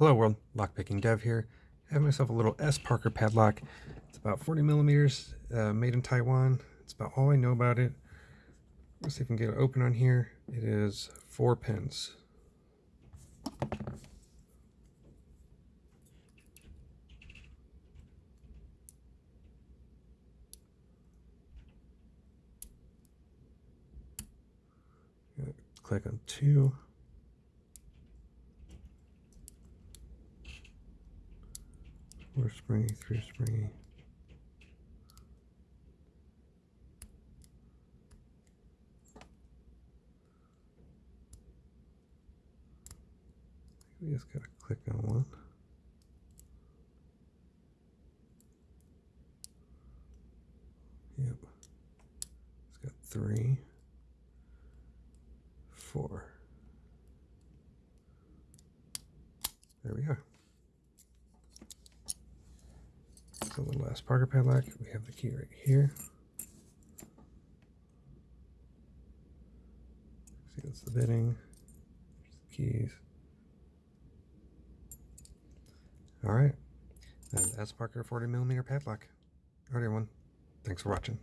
Hello world, lockpicking dev here. I have myself a little S Parker padlock. It's about 40 millimeters, uh, made in Taiwan. It's about all I know about it. Let's see if we can get it open on here. It is four pins. Click on two. Four springy, three springy. We just gotta click on one. Yep. It's got three, four. There we go. So the last Parker padlock, we have the key right here. See, that's the. There's the keys. All right. And that's Parker 40 millimeter padlock. All right, everyone. Thanks for watching.